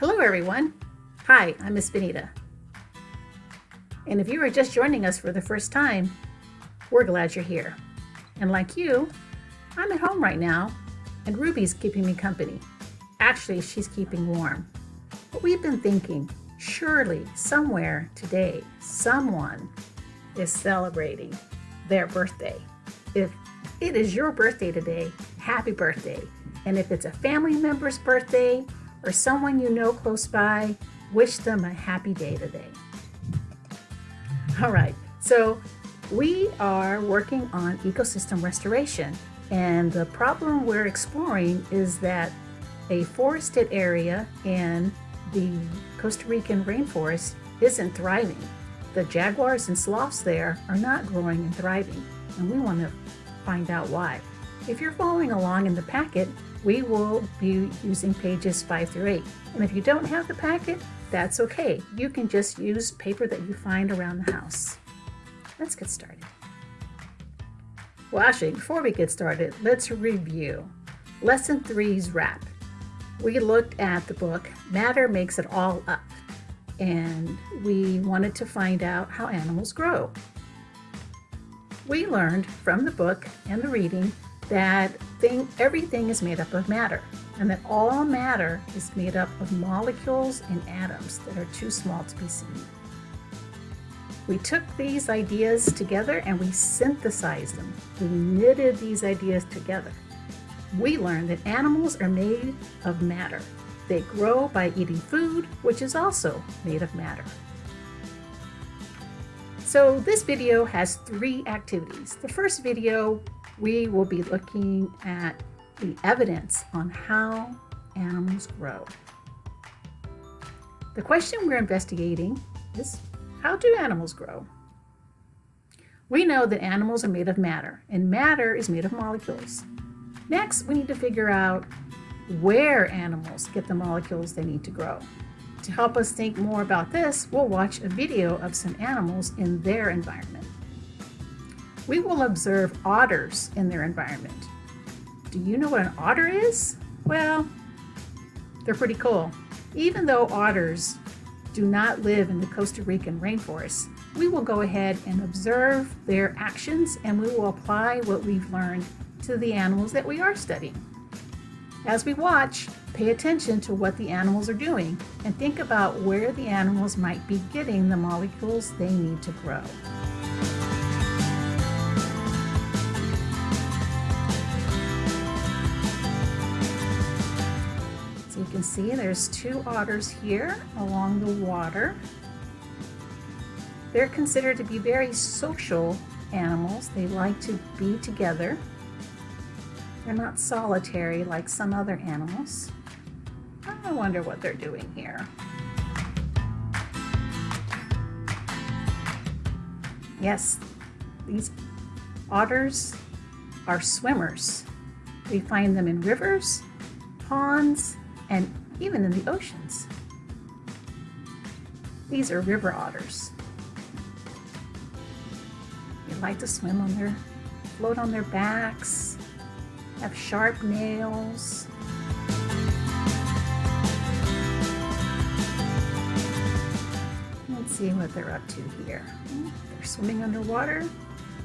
Hello everyone. Hi, I'm Miss Benita. And if you are just joining us for the first time, we're glad you're here. And like you, I'm at home right now, and Ruby's keeping me company. Actually, she's keeping warm. But we've been thinking, surely somewhere today, someone is celebrating their birthday. If it is your birthday today, happy birthday. And if it's a family member's birthday or someone you know close by, wish them a happy day today. All right, so we are working on ecosystem restoration, and the problem we're exploring is that a forested area in the Costa Rican rainforest isn't thriving. The jaguars and sloths there are not growing and thriving, and we want to find out why. If you're following along in the packet, we will be using pages 5 through 8. And if you don't have the packet, that's okay. You can just use paper that you find around the house. Let's get started. Well, actually, before we get started, let's review. Lesson 3's wrap. We looked at the book, Matter Makes It All Up, and we wanted to find out how animals grow. We learned from the book and the reading that thing, everything is made up of matter and that all matter is made up of molecules and atoms that are too small to be seen. We took these ideas together and we synthesized them. We knitted these ideas together. We learned that animals are made of matter. They grow by eating food, which is also made of matter. So this video has three activities. The first video we will be looking at the evidence on how animals grow. The question we're investigating is, how do animals grow? We know that animals are made of matter, and matter is made of molecules. Next, we need to figure out where animals get the molecules they need to grow. To help us think more about this, we'll watch a video of some animals in their environment we will observe otters in their environment. Do you know what an otter is? Well, they're pretty cool. Even though otters do not live in the Costa Rican rainforest, we will go ahead and observe their actions and we will apply what we've learned to the animals that we are studying. As we watch, pay attention to what the animals are doing and think about where the animals might be getting the molecules they need to grow. See there's two otters here along the water. They're considered to be very social animals. They like to be together. They're not solitary like some other animals. I wonder what they're doing here. Yes, these otters are swimmers. We find them in rivers, ponds, and even in the oceans. These are river otters. They like to swim on their, float on their backs, have sharp nails. Let's see what they're up to here. They're swimming underwater.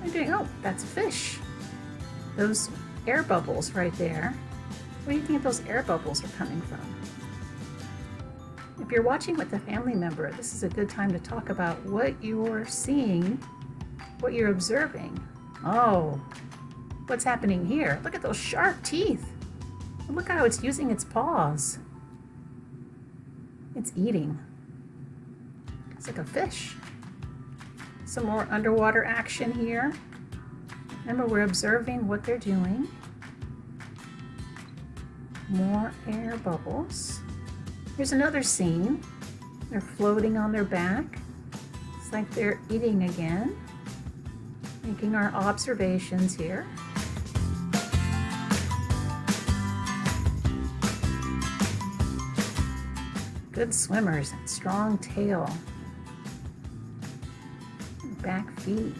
They're doing, oh, that's a fish. Those air bubbles right there where do you think those air bubbles are coming from? If you're watching with a family member, this is a good time to talk about what you're seeing, what you're observing. Oh, what's happening here? Look at those sharp teeth. look how it's using its paws. It's eating. It's like a fish. Some more underwater action here. Remember, we're observing what they're doing more air bubbles. Here's another scene. They're floating on their back. It's like they're eating again. Making our observations here. Good swimmers strong tail. Back feet.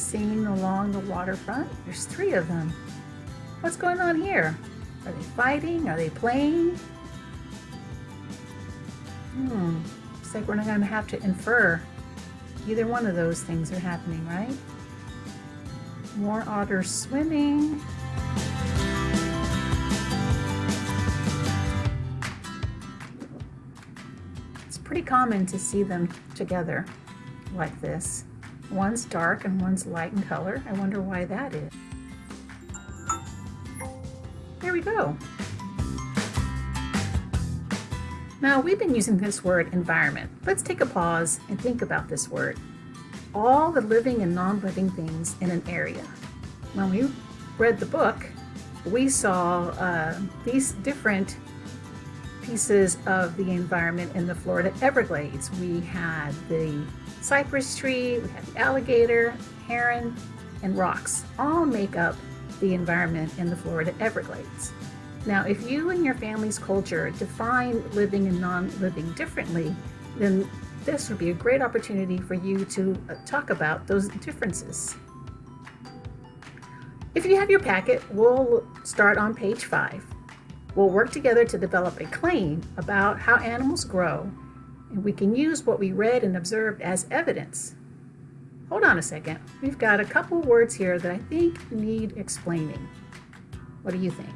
Seen along the waterfront. There's three of them. What's going on here? Are they fighting? Are they playing? Hmm, looks like we're not going to have to infer either one of those things are happening, right? More otters swimming. It's pretty common to see them together like this. One's dark and one's light in color. I wonder why that is. There we go. Now we've been using this word environment. Let's take a pause and think about this word. All the living and non-living things in an area. When we read the book, we saw uh, these different pieces of the environment in the Florida Everglades. We had the cypress tree, we have the alligator, heron, and rocks all make up the environment in the Florida Everglades. Now, if you and your family's culture define living and non-living differently, then this would be a great opportunity for you to uh, talk about those differences. If you have your packet, we'll start on page five. We'll work together to develop a claim about how animals grow, and we can use what we read and observed as evidence. Hold on a second. We've got a couple words here that I think need explaining. What do you think?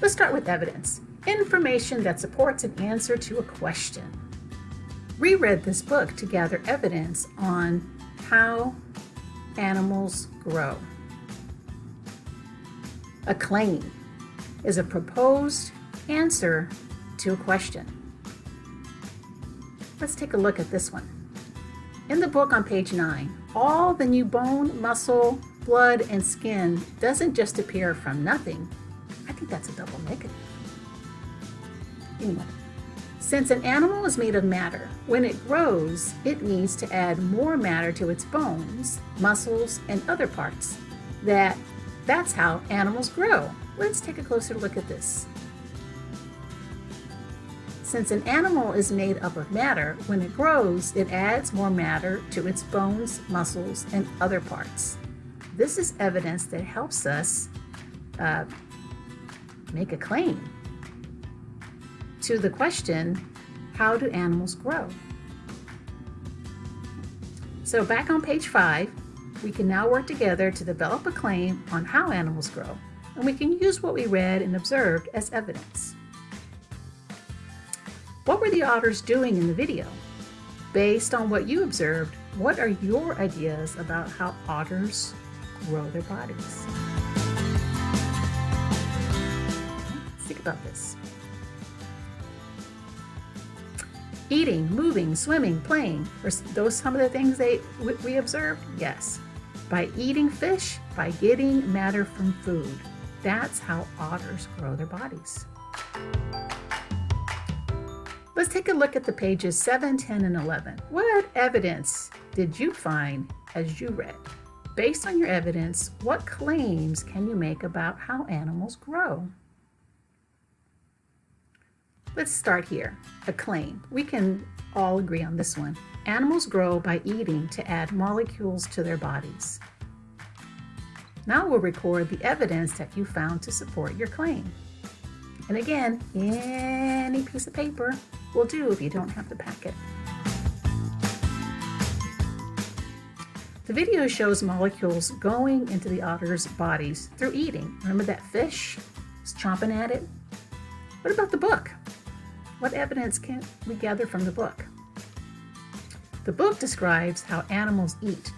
Let's start with evidence. Information that supports an answer to a question. Reread this book to gather evidence on how animals grow. A claim is a proposed answer to a question. Let's take a look at this one. In the book on page 9, all the new bone, muscle, blood, and skin doesn't just appear from nothing. I think that's a double negative. Anyway, since an animal is made of matter, when it grows, it needs to add more matter to its bones, muscles, and other parts. That, that's how animals grow. Let's take a closer look at this. Since an animal is made up of matter, when it grows, it adds more matter to its bones, muscles, and other parts. This is evidence that helps us uh, make a claim to the question, how do animals grow? So back on page five, we can now work together to develop a claim on how animals grow and we can use what we read and observed as evidence. What were the otters doing in the video? Based on what you observed, what are your ideas about how otters grow their bodies? think about this. Eating, moving, swimming, playing, are those some of the things they we observed? Yes. By eating fish, by getting matter from food. That's how otters grow their bodies. Let's take a look at the pages 7, 10, and 11. What evidence did you find as you read? Based on your evidence, what claims can you make about how animals grow? Let's start here. A claim. We can all agree on this one. Animals grow by eating to add molecules to their bodies. Now we'll record the evidence that you found to support your claim. And again, any piece of paper will do if you don't have the packet. The video shows molecules going into the otter's bodies through eating. Remember that fish was chomping at it? What about the book? What evidence can we gather from the book? The book describes how animals eat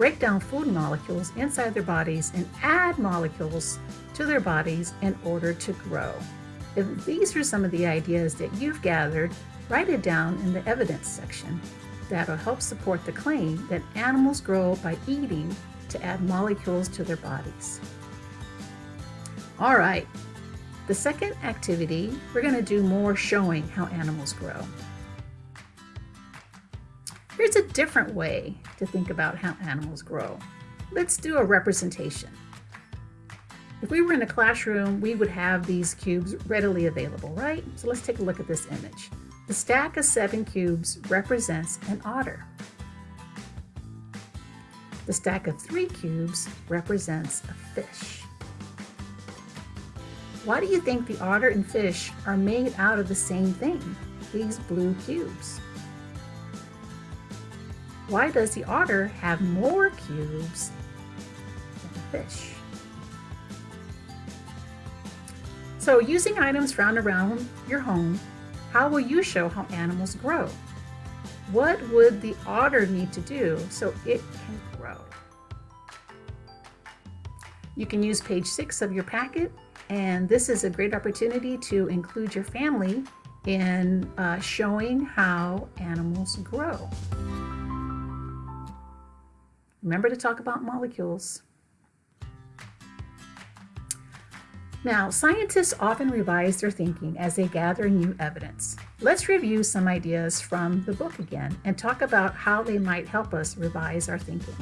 break down food molecules inside their bodies and add molecules to their bodies in order to grow. If these are some of the ideas that you've gathered, write it down in the evidence section. That'll help support the claim that animals grow by eating to add molecules to their bodies. All right, the second activity, we're going to do more showing how animals grow. Here's a different way to think about how animals grow. Let's do a representation. If we were in a classroom, we would have these cubes readily available, right? So let's take a look at this image. The stack of seven cubes represents an otter. The stack of three cubes represents a fish. Why do you think the otter and fish are made out of the same thing, these blue cubes? Why does the otter have more cubes than the fish? So using items found around your home, how will you show how animals grow? What would the otter need to do so it can grow? You can use page six of your packet, and this is a great opportunity to include your family in uh, showing how animals grow. Remember to talk about molecules. Now, scientists often revise their thinking as they gather new evidence. Let's review some ideas from the book again and talk about how they might help us revise our thinking.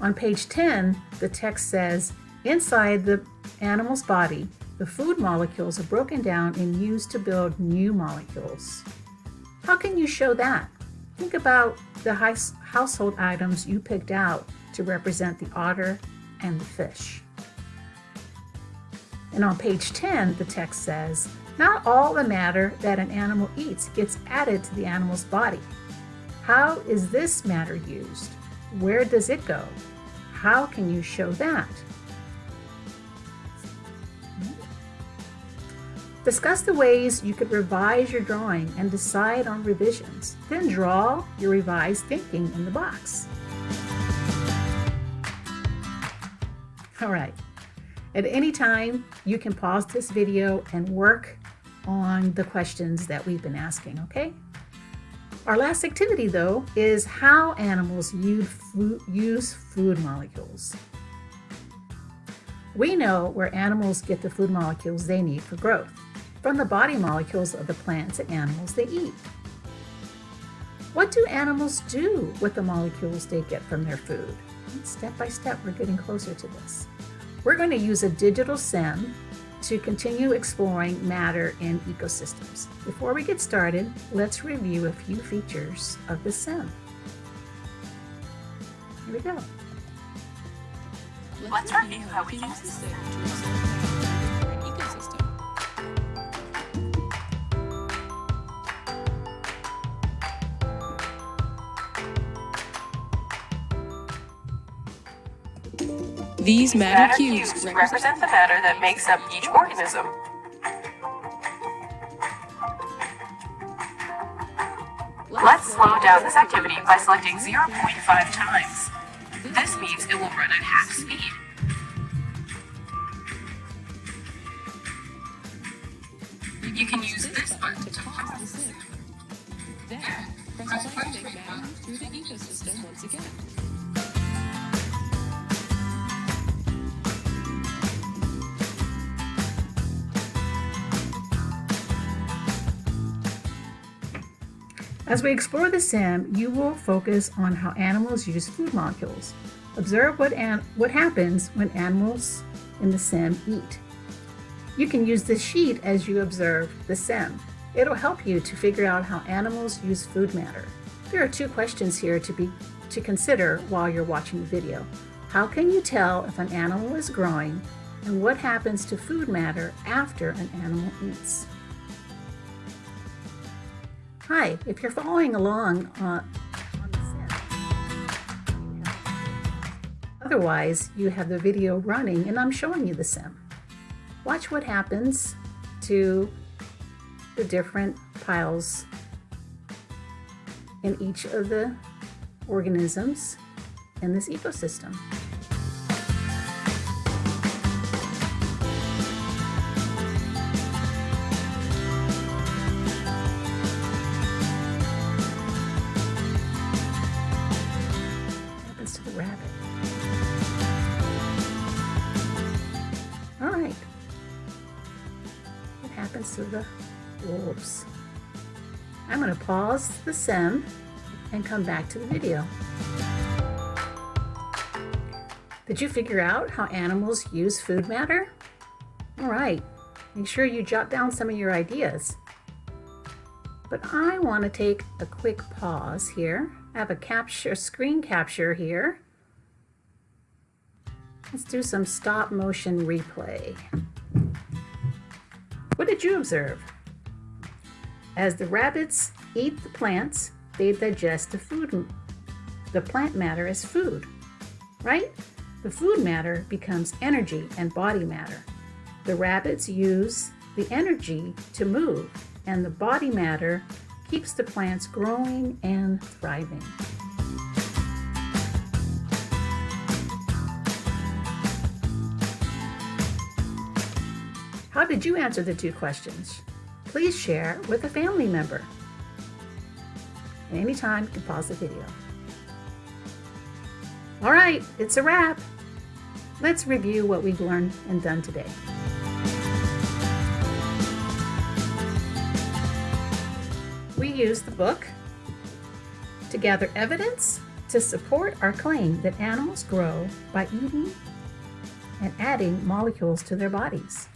On page 10, the text says, inside the animal's body, the food molecules are broken down and used to build new molecules. How can you show that? Think about the household items you picked out to represent the otter and the fish. And on page 10, the text says, Not all the matter that an animal eats gets added to the animal's body. How is this matter used? Where does it go? How can you show that? Discuss the ways you could revise your drawing and decide on revisions. Then draw your revised thinking in the box. All right. At any time, you can pause this video and work on the questions that we've been asking, okay? Our last activity, though, is how animals use food molecules. We know where animals get the food molecules they need for growth, from the body molecules of the plants and animals they eat. What do animals do with the molecules they get from their food? Step by step, we're getting closer to this. We're going to use a digital sim to continue exploring matter in ecosystems. Before we get started, let's review a few features of the sim. Here we go. Let's review how we use the sim These matter cubes represent the matter that makes up each organism. Let's slow down this activity by selecting 0.5 times. This means it will run at half speed. You can use this button to pause. There, press to matter through the ecosystem once again. As we explore the sim, you will focus on how animals use food molecules. Observe what, what happens when animals in the sim eat. You can use this sheet as you observe the sim. It'll help you to figure out how animals use food matter. There are two questions here to, be, to consider while you're watching the video. How can you tell if an animal is growing and what happens to food matter after an animal eats? Hi, if you're following along uh, on the otherwise you have the video running and I'm showing you the sim. Watch what happens to the different piles in each of the organisms in this ecosystem. Happens to the wolves. I'm going to pause the sim and come back to the video. Did you figure out how animals use food matter? All right, make sure you jot down some of your ideas. But I want to take a quick pause here. I have a capture, screen capture here. Let's do some stop motion replay. Did you observe? As the rabbits eat the plants, they digest the food, the plant matter as food, right? The food matter becomes energy and body matter. The rabbits use the energy to move, and the body matter keeps the plants growing and thriving. How did you answer the two questions? Please share with a family member. anytime, you can pause the video. All right, it's a wrap. Let's review what we've learned and done today. We used the book to gather evidence to support our claim that animals grow by eating and adding molecules to their bodies.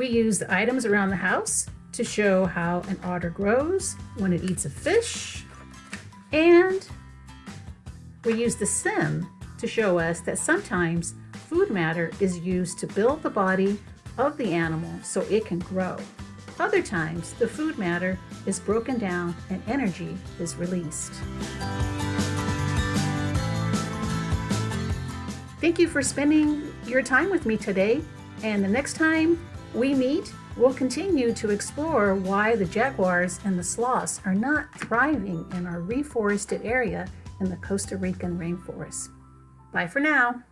We use the items around the house to show how an otter grows when it eats a fish. And we use the sim to show us that sometimes food matter is used to build the body of the animal so it can grow. Other times, the food matter is broken down and energy is released. Thank you for spending your time with me today. And the next time we meet, we'll continue to explore why the jaguars and the sloths are not thriving in our reforested area in the Costa Rican rainforest. Bye for now.